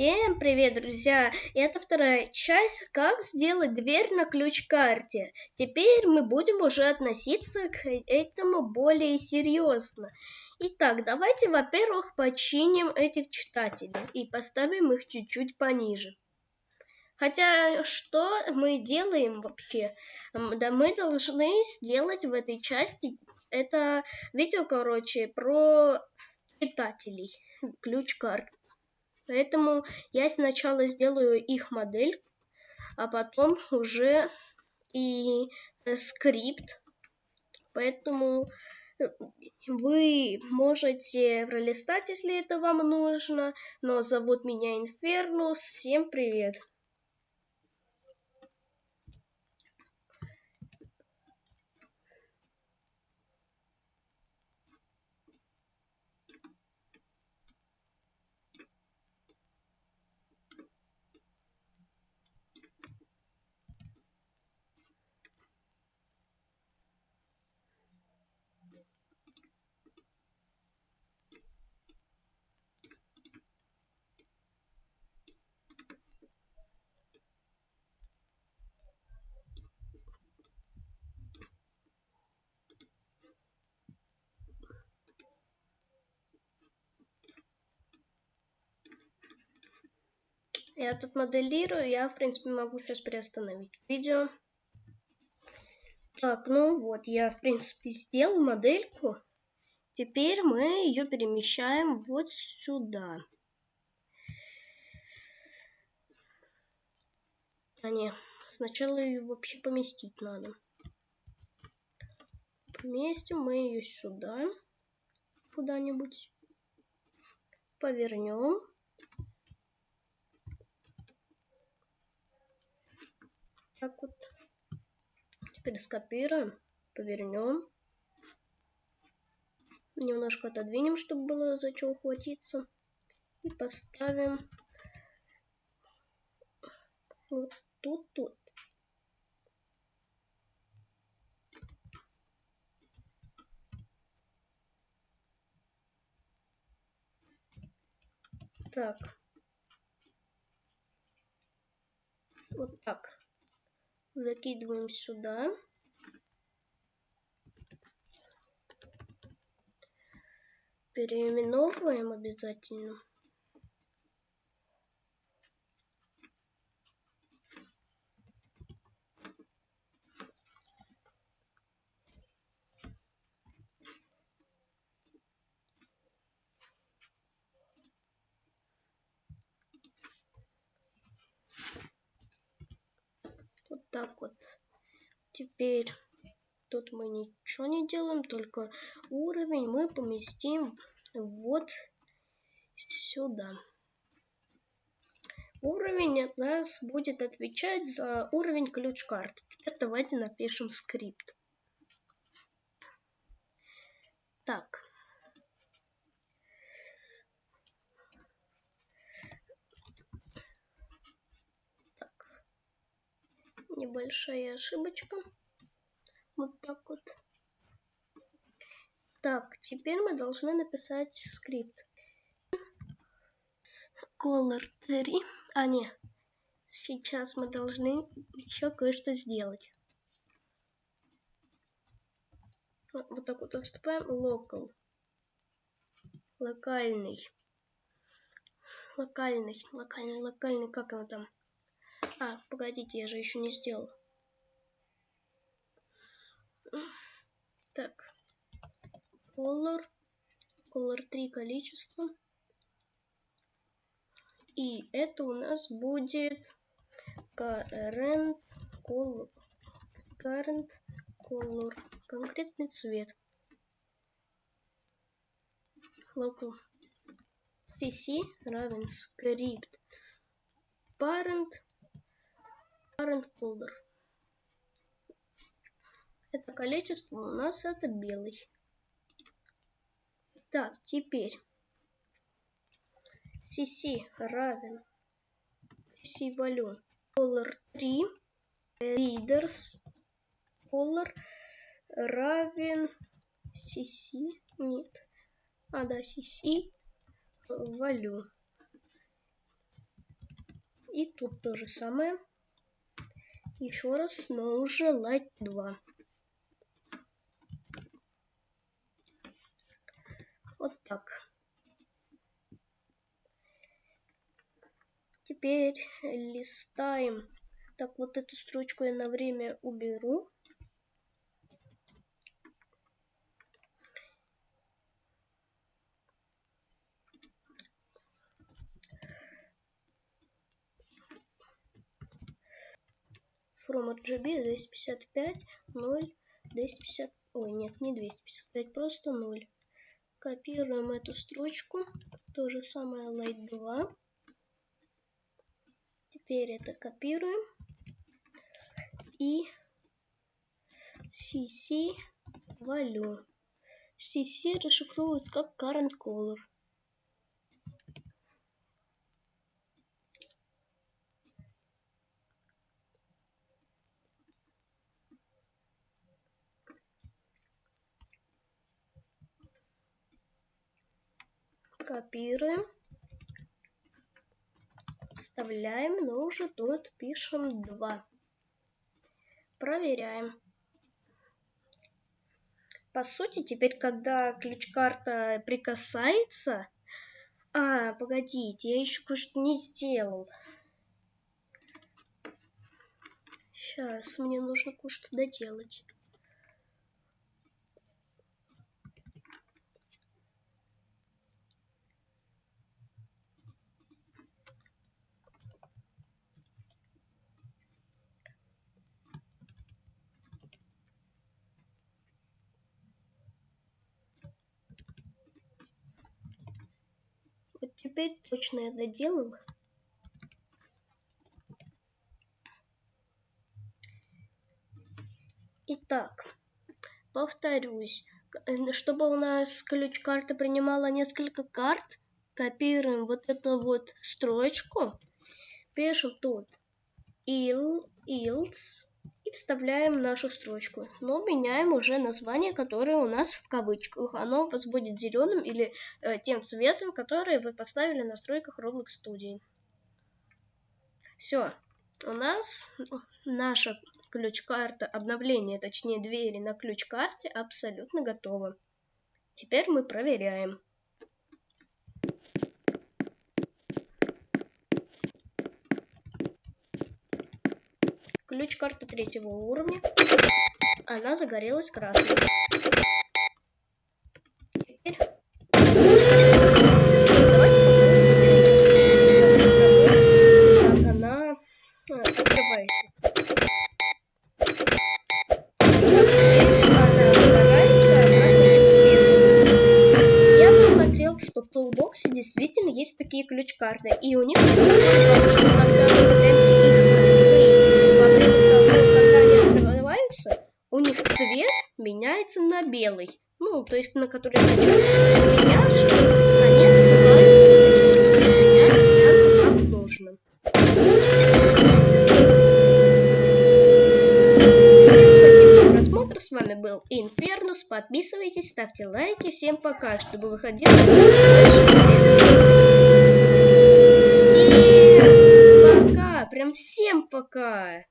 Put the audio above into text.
Всем привет, друзья! Это вторая часть, как сделать дверь на ключ-карте. Теперь мы будем уже относиться к этому более серьезно. Итак, давайте, во-первых, починим этих читателей и поставим их чуть-чуть пониже. Хотя, что мы делаем вообще? Да мы должны сделать в этой части, это видео, короче, про читателей, ключ-карт. Поэтому я сначала сделаю их модель, а потом уже и э, скрипт. Поэтому э, вы можете пролистать, если это вам нужно. Но зовут меня Инфернус. Всем привет! Я тут моделирую, я, в принципе, могу сейчас приостановить видео. Так, ну вот, я, в принципе, сделал модельку. Теперь мы ее перемещаем вот сюда. А не, сначала ее вообще поместить надо. Поместим мы ее сюда, куда-нибудь. Повернем. Так вот. Теперь скопируем, повернем. Немножко отодвинем, чтобы было за что ухватиться. И поставим вот тут, тут. Так. Вот так закидываем сюда. Переименовываем обязательно. Так вот. Теперь тут мы ничего не делаем, только уровень мы поместим вот сюда. Уровень от нас будет отвечать за уровень ключ-карт. Теперь давайте напишем скрипт. Так. Небольшая ошибочка. Вот так вот. Так, теперь мы должны написать скрипт. Color 3. А, не. Сейчас мы должны еще кое-что сделать. Вот так вот отступаем. Local. Локальный. Локальный, локальный, локальный, как его там? А, погодите, я же еще не сделал. Так. Color. Color 3 количество. И это у нас будет current color. Current color. Конкретный цвет. Local. cc равен script parent current folder. Это количество у нас это белый. Так, теперь. Cc равен. Cc value color 3 readers. Color равен. Cc нет. А да cc value И тут то же самое. Еще раз, но уже Light 2. Вот так. Теперь листаем. Так, вот эту строчку я на время уберу. From RGB 255 0 250 ой нет не 255 просто 0 копируем эту строчку то же самое light 2 теперь это копируем. И cc валю. Cc расшифровывается как current color копируем, вставляем, но уже тут пишем 2. Проверяем. По сути, теперь, когда ключ-карта прикасается... А, погодите, я еще кое-что не сделал. Сейчас, мне нужно кое-что доделать. Теперь точно я доделал. Итак, повторюсь, э, чтобы у нас ключ-карта принимала несколько карт, копируем вот эту вот строчку, пишем тут il, ils, и вставляем нашу строчку. Но меняем уже название, которое у нас в кавычках. Оно у вас будет зеленым или э, тем цветом, который вы поставили в настройках Roblox Studio. Все. У нас наша ключ-карта обновления, точнее двери на ключ-карте абсолютно готова. Теперь мы проверяем. Ключ карты третьего уровня. Она загорелась красной. Теперь... Как она открывается. Что в Toolbox действительно есть такие ключ-карты. И у них, белый. Ну, то есть на который точнее, меняют как нужно. Всем спасибо за просмотр. С вами был Инфернус. Подписывайтесь, ставьте лайки. Всем пока, чтобы выходило больше Всем пока. Прям всем пока.